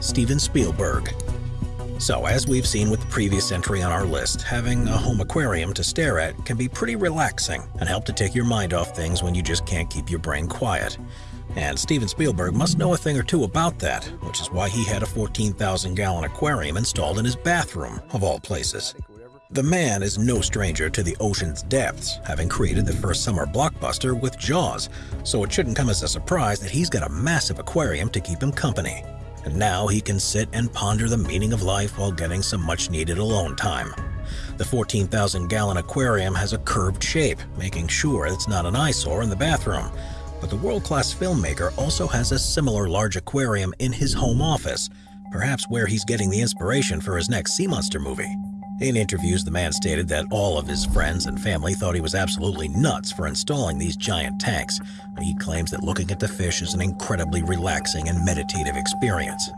Steven Spielberg. So, as we've seen with the previous entry on our list, having a home aquarium to stare at can be pretty relaxing and help to take your mind off things when you just can't keep your brain quiet. And Steven Spielberg must know a thing or two about that, which is why he had a 14,000 gallon aquarium installed in his bathroom, of all places. The man is no stranger to the ocean's depths, having created the first summer blockbuster with Jaws, so it shouldn't come as a surprise that he's got a massive aquarium to keep him company. And now he can sit and ponder the meaning of life while getting some much needed alone time. The 14,000 gallon aquarium has a curved shape, making sure it's not an eyesore in the bathroom. But the world-class filmmaker also has a similar large aquarium in his home office, perhaps where he's getting the inspiration for his next Sea Monster movie. In interviews, the man stated that all of his friends and family thought he was absolutely nuts for installing these giant tanks. He claims that looking at the fish is an incredibly relaxing and meditative experience,